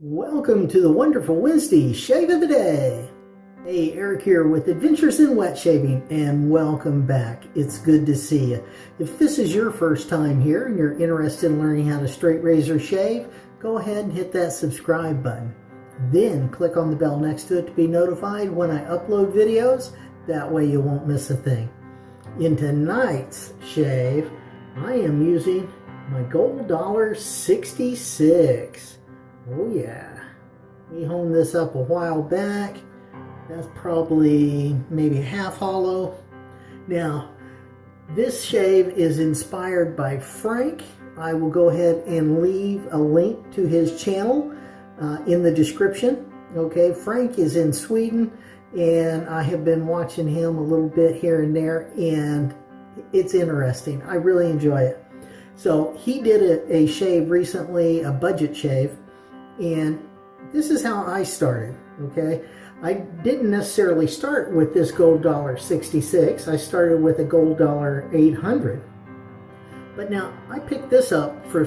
Welcome to the wonderful Wednesday Shave of the Day. Hey, Eric here with Adventures in Wet Shaving and welcome back. It's good to see you. If this is your first time here and you're interested in learning how to straight razor shave, go ahead and hit that subscribe button. Then click on the bell next to it to be notified when I upload videos. That way you won't miss a thing. In tonight's shave, I am using my Gold Dollar 66. Oh yeah. We honed this up a while back. That's probably maybe half hollow. Now, this shave is inspired by Frank. I will go ahead and leave a link to his channel uh, in the description. Okay, Frank is in Sweden and I have been watching him a little bit here and there and it's interesting. I really enjoy it. So he did a, a shave recently, a budget shave, and this is how I started, okay? I didn't necessarily start with this gold dollar 66. I started with a gold dollar 800. But now I picked this up for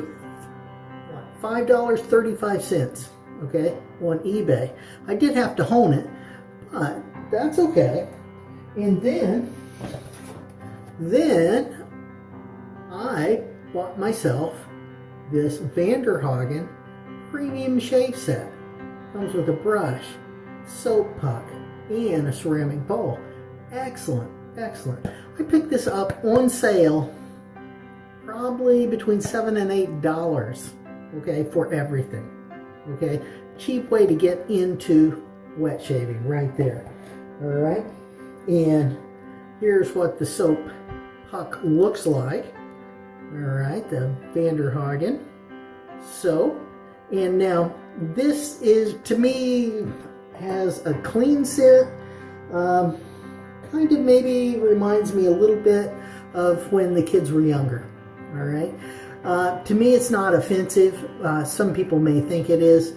$5.35, okay, on eBay. I did have to hone it, but that's okay. And then, then I bought myself this Vanderhagen premium shave set. Comes with a brush, soap puck, and a ceramic bowl. Excellent, excellent. I picked this up on sale probably between seven and eight dollars okay for everything okay cheap way to get into wet shaving right there all right and here's what the soap puck looks like all right the Vanderhagen soap and now this is, to me, has a clean scent. Um, kind of maybe reminds me a little bit of when the kids were younger. All right. Uh, to me, it's not offensive. Uh, some people may think it is,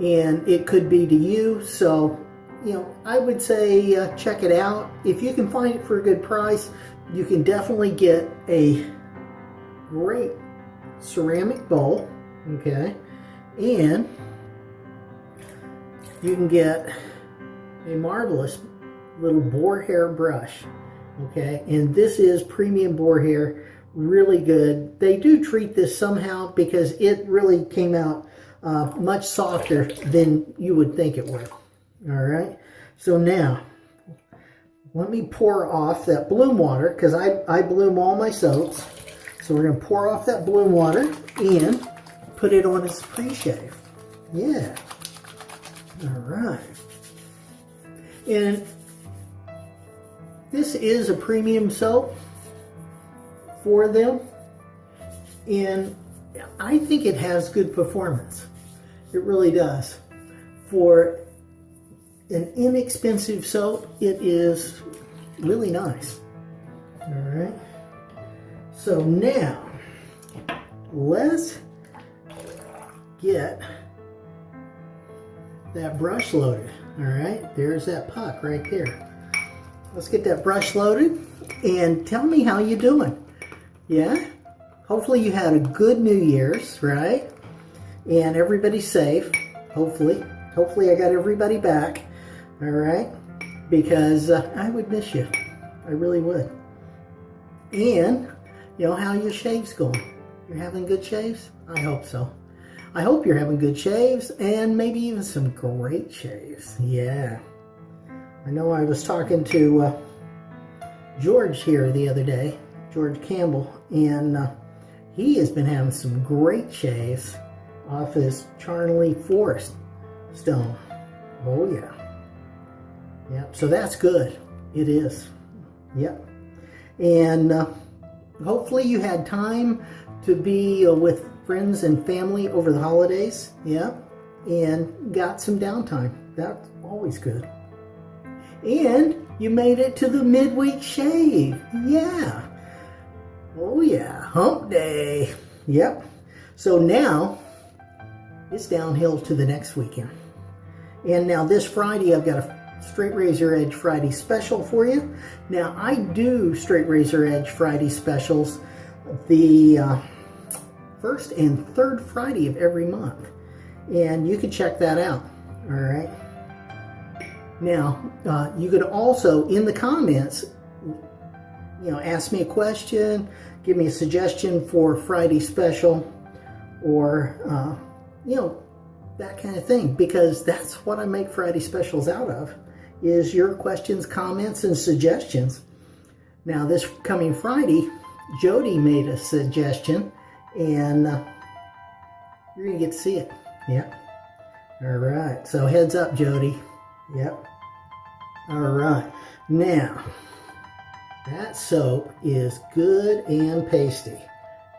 and it could be to you. So, you know, I would say uh, check it out. If you can find it for a good price, you can definitely get a great ceramic bowl. Okay and you can get a marvelous little boar hair brush. Okay, and this is premium boar hair, really good. They do treat this somehow because it really came out uh, much softer than you would think it would. All right, so now let me pour off that bloom water because I, I bloom all my soaps. So we're going to pour off that bloom water and put it on his pre-shave. Yeah. All right. And this is a premium soap for them. And I think it has good performance. It really does. For an inexpensive soap, it is really nice. All right. So now, let's get that brush loaded. All right, there's that puck right there. Let's get that brush loaded and tell me how you're doing. Yeah? Hopefully you had a good New Year's, right? And everybody's safe, hopefully. Hopefully I got everybody back, all right? Because uh, I would miss you. I really would. And, you know, how your shaves going? You're having good shaves? I hope so. I hope you're having good shaves and maybe even some great shaves. Yeah. I know I was talking to uh, George here the other day, George Campbell, and uh, he has been having some great shaves off his Charnley Forest stone. Oh, yeah. Yep, so that's good. It is. Yep. And uh, hopefully you had time to be uh, with friends and family over the holidays. Yeah. And got some downtime. That's always good. And you made it to the midweek shave. Yeah. Oh yeah, hump day. Yep. So now it's downhill to the next weekend. And now this Friday I've got a straight razor edge Friday special for you. Now I do straight razor edge Friday specials. The uh, first and third Friday of every month. and you can check that out. All right. Now, uh, you could also, in the comments, you know, ask me a question, give me a suggestion for Friday special, or, uh, you know, that kind of thing, because that's what I make Friday specials out of, is your questions, comments, and suggestions. Now, this coming Friday, Jody made a suggestion, and uh, you're going to get to see it. Yep. All right. So heads up, Jody. Yep. All right. Now, that soap is good and pasty.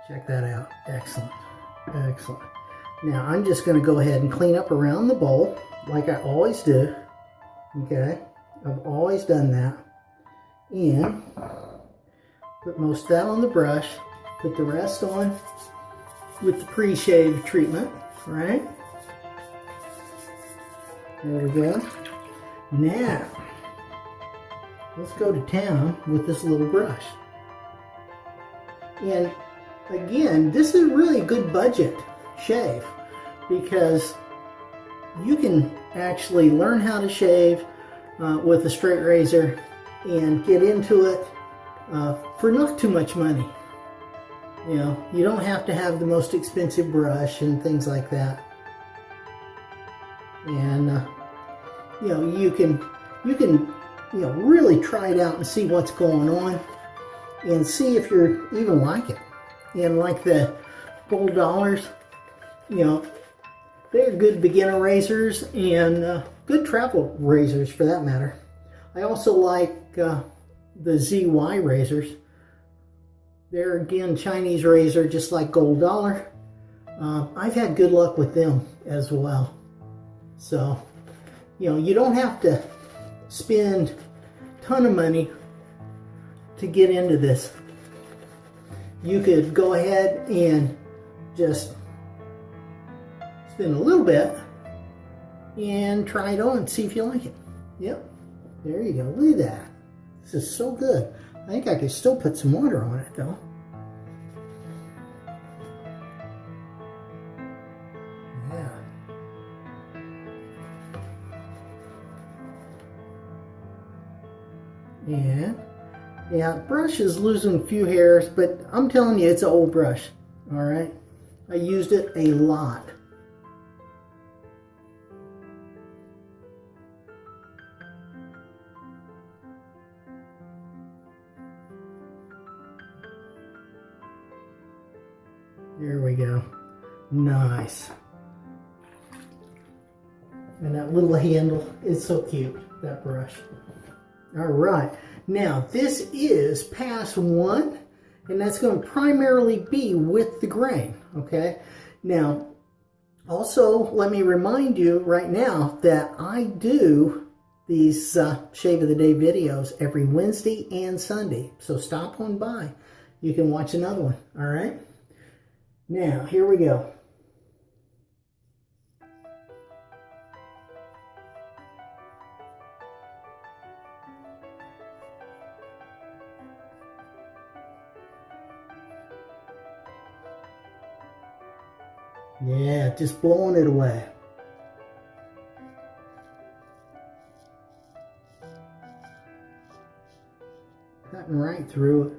Check that out. Excellent. Excellent. Now, I'm just going to go ahead and clean up around the bowl like I always do. Okay. I've always done that. And put most of that on the brush. Put the rest on with the pre-shave treatment, right? There we go. Now, let's go to town with this little brush. And again, this is really good budget shave because you can actually learn how to shave uh, with a straight razor and get into it uh, for not too much money. You know, you don't have to have the most expensive brush and things like that. And, uh, you know, you can, you can, you know, really try it out and see what's going on and see if you're even like it. And like the gold dollars, you know, they're good beginner razors and uh, good travel razors for that matter. I also like uh, the ZY razors. They're again Chinese razor, just like Gold Dollar. Uh, I've had good luck with them as well. So, you know, you don't have to spend a ton of money to get into this. You could go ahead and just spend a little bit and try it on, see if you like it. Yep, there you go. Look at that. This is so good. I think I could still put some water on it though. Yeah. Yeah. Yeah, brush is losing a few hairs, but I'm telling you, it's an old brush. All right. I used it a lot. Nice. And that little handle is so cute, that brush. All right. Now, this is pass one, and that's going to primarily be with the grain, okay? Now, also, let me remind you right now that I do these uh, Shave of the Day videos every Wednesday and Sunday. So stop on by. You can watch another one, all right? Now, here we go. Yeah, just blowing it away. Cutting right through it.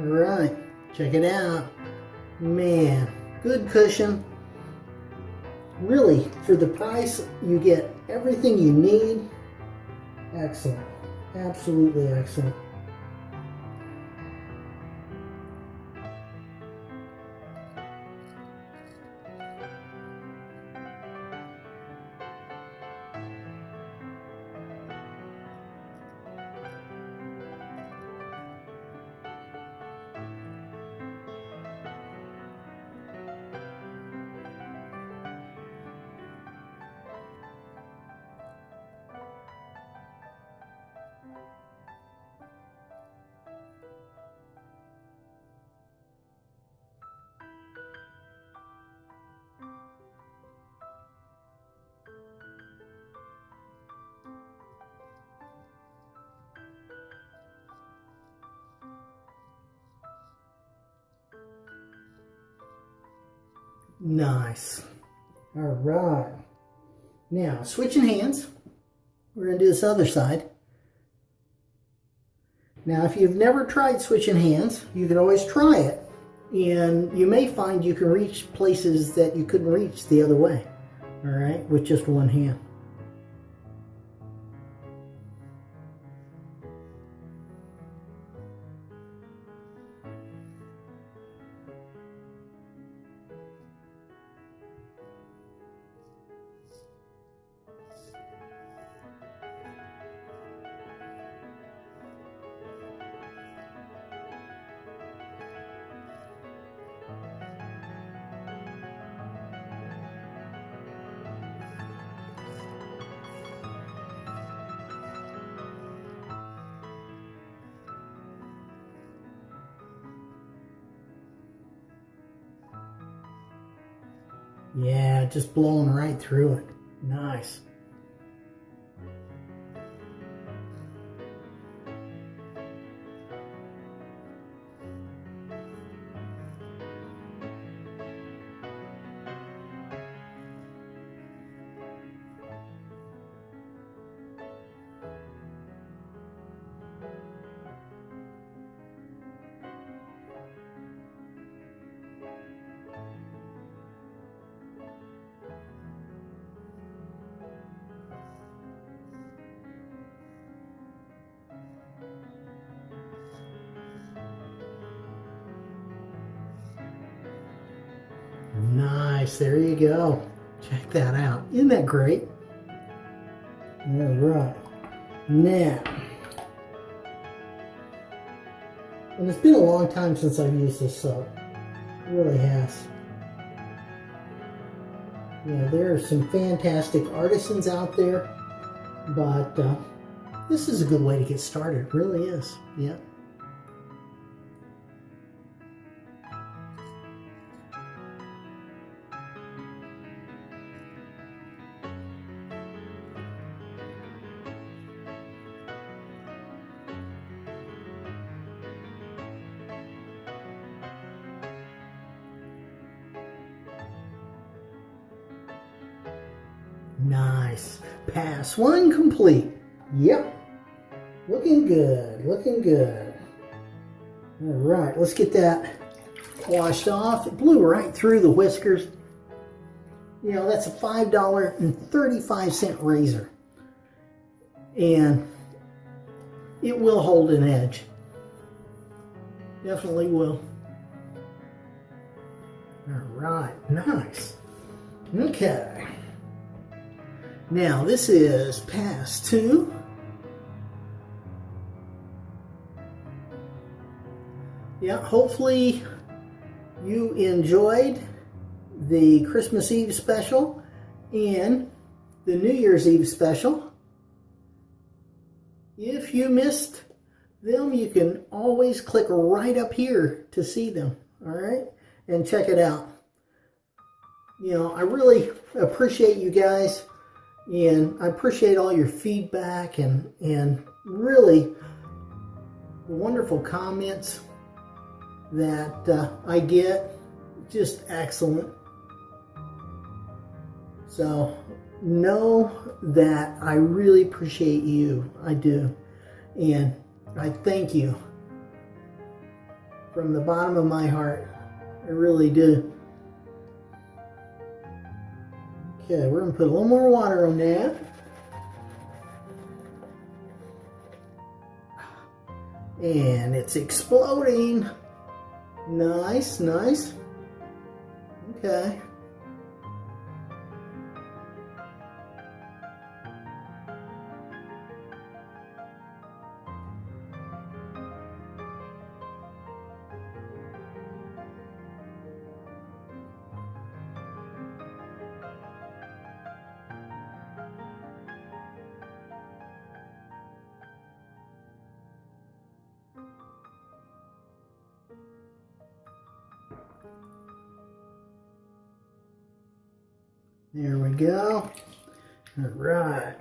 All right, check it out. Man, good cushion. Really, for the price, you get everything you need. Excellent. Absolutely excellent. Nice. All right. Now, switching hands. We're going to do this other side. Now, if you've never tried switching hands, you can always try it. And you may find you can reach places that you couldn't reach the other way. All right, with just one hand. Yeah, just blowing right through it. Nice. Great? All right. Now, and it's been a long time since I've used this soap. It really has. Yeah, there are some fantastic artisans out there, but uh, this is a good way to get started. It really is. Yeah. Complete. Yep. Looking good. Looking good. All right, let's get that washed off. It blew right through the whiskers. You know, that's a $5.35 razor. And it will hold an edge. Definitely will. All right, nice. Okay. Now this is pass two. Yeah, hopefully you enjoyed the Christmas Eve special and the New Year's Eve special. If you missed them, you can always click right up here to see them, all right? And check it out. You know, I really appreciate you guys and I appreciate all your feedback and, and really wonderful comments that uh, I get. Just excellent. So know that I really appreciate you. I do. And I thank you from the bottom of my heart. I really do. Okay, we're going to put a little more water on that. And it's exploding. Nice, nice. Okay. There we go. All right.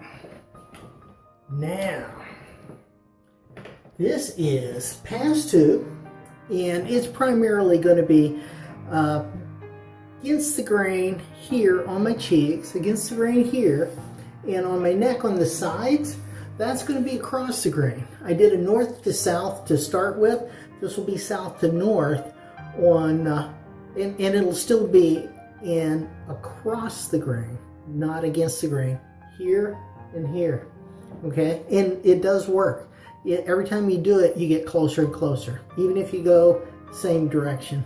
Now, this is pass two, and it's primarily going to be uh, against the grain here on my cheeks, against the grain here, and on my neck on the sides. That's going to be across the grain. I did a north to south to start with. This will be south to north on, uh, and, and it'll still be in across the grain, not against the grain, here and here. Okay, and it does work. It, every time you do it, you get closer and closer, even if you go same direction.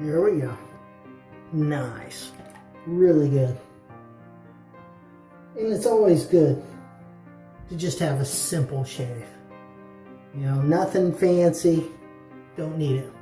There we go. Nice. Really good. And it's always good to just have a simple shave. You know, nothing fancy. Don't need it.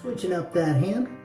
Switching up that hand.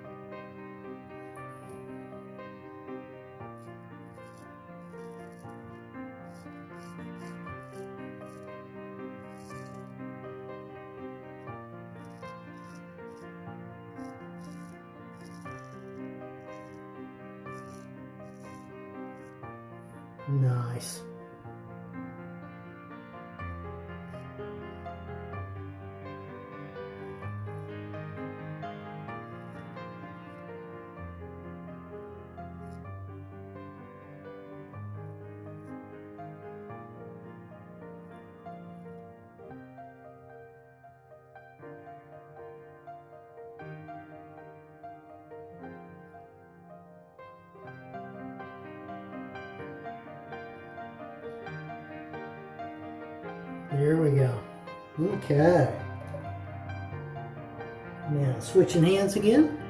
There we go. Okay. Now switching hands again.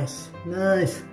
Nice, nice.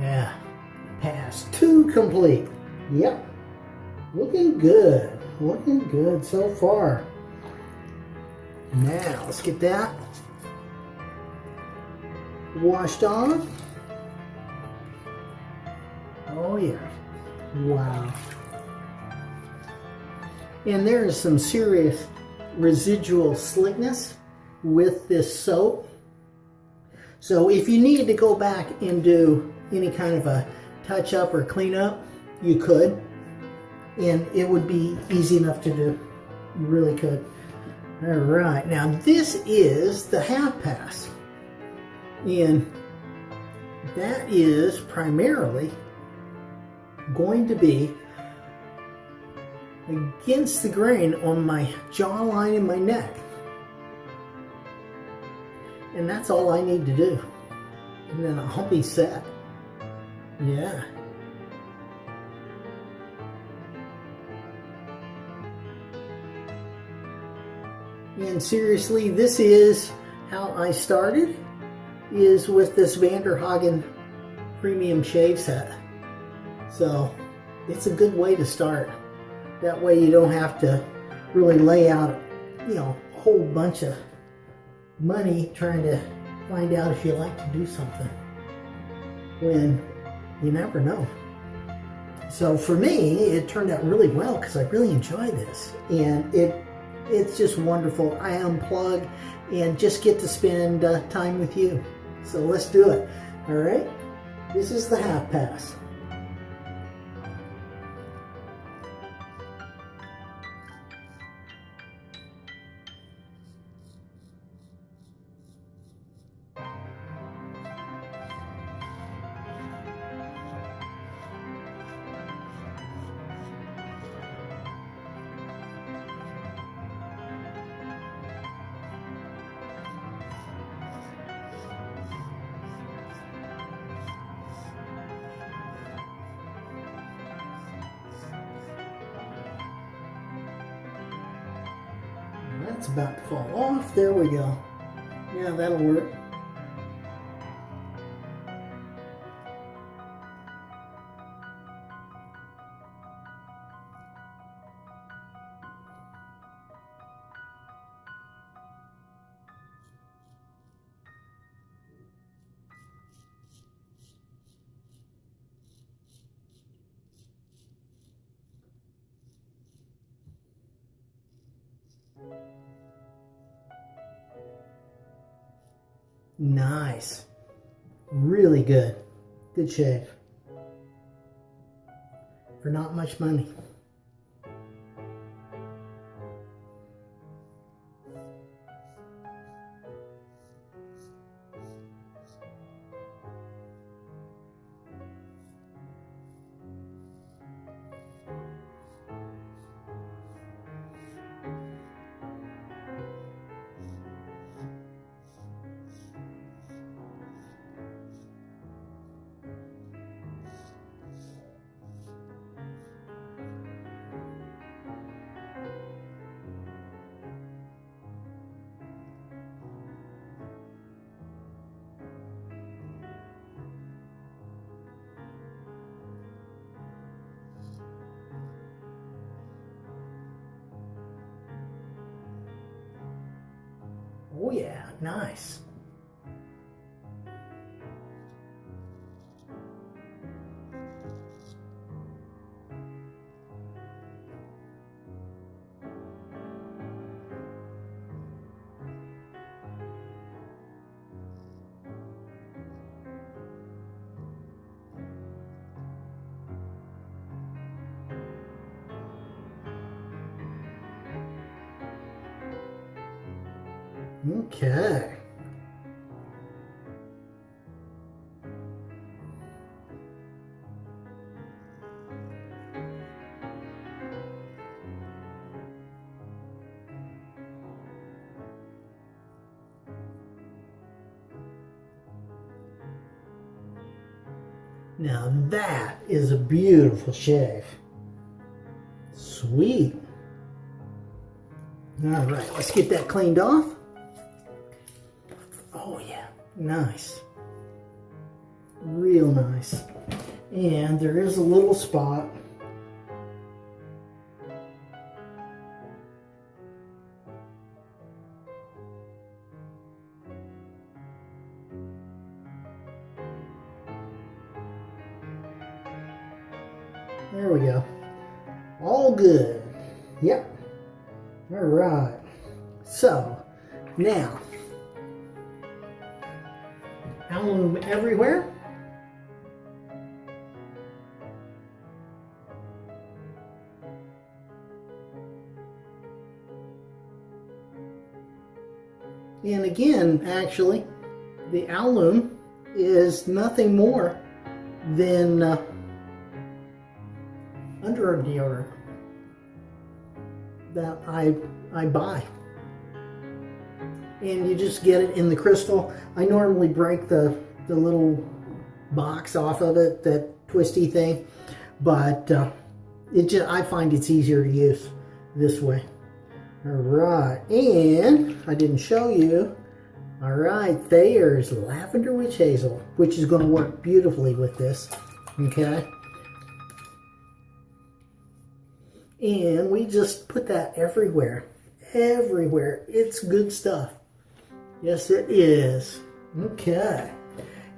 Yeah. Pass two complete. Yep. Looking good. Looking good so far. Now, let's get that washed off. Oh, yeah. Wow. And there is some serious residual slickness with this soap. So if you need to go back and do any kind of a touch up or clean up, you could. And it would be easy enough to do. You really could. All right, now this is the half pass. And that is primarily going to be against the grain on my jawline and my neck. And that's all I need to do. And then I'll be set. Yeah. And seriously, this is how I started, is with this Vanderhagen Premium Shave Set. So, it's a good way to start. That way you don't have to really lay out, you know, a whole bunch of money trying to find out if you like to do something. When you never know. So for me, it turned out really well because I really enjoy this. And it it's just wonderful. I unplug and just get to spend uh, time with you. So let's do it. All right. This is the half pass. That's about to fall off. There we go. Yeah, that'll work. Nice. Really good. Good shave. For not much money. Oh, yeah, nice. Now that is a beautiful shave. Sweet. All right, let's get that cleaned off. Oh yeah, nice. Real nice. And there is a little spot. And again, actually, the alum is nothing more than uh, underarm deodorant that I I buy. And you just get it in the crystal. I normally break the, the little box off of it, that twisty thing, but uh, it just I find it's easier to use this way. All right, and I didn't show you. All right, there's lavender witch hazel, which is going to work beautifully with this. Okay. And we just put that everywhere. Everywhere. It's good stuff. Yes, it is. Okay.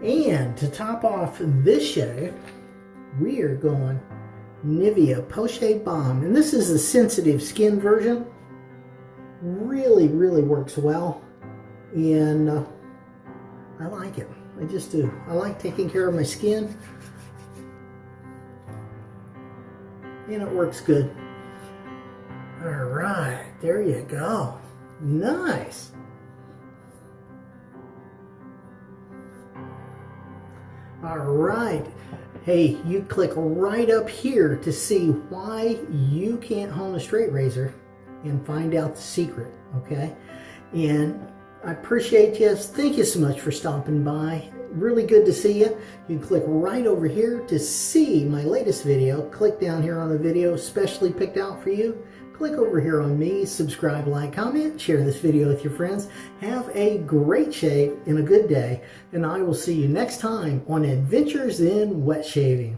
And to top off this shave, we are going Nivea Post Balm. And this is the sensitive skin version. Really, really works well. And uh, I like it. I just do. I like taking care of my skin. And it works good. All right, there you go. Nice. All right. Hey, you click right up here to see why you can't hone a straight razor and find out the secret, okay? And I appreciate you. Thank you so much for stopping by. Really good to see you. You can click right over here to see my latest video. Click down here on the video specially picked out for you. Click over here on me, subscribe, like, comment, share this video with your friends. Have a great shave and a good day, and I will see you next time on Adventures in Wet Shaving.